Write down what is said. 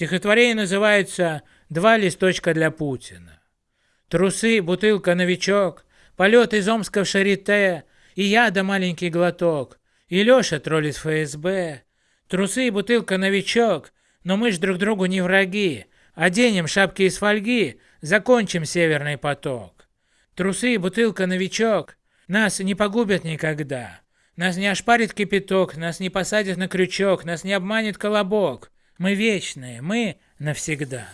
Стихотворение называется «Два листочка для Путина». Трусы, бутылка, новичок, полет из Омска в Шарите, и я да маленький глоток, и Леша тролль из ФСБ. Трусы бутылка новичок, но мы ж друг другу не враги. Оденем шапки из фольги, закончим северный поток. Трусы бутылка новичок нас не погубят никогда. Нас не ошпарит кипяток, нас не посадят на крючок, нас не обманет колобок. Мы вечные, мы навсегда.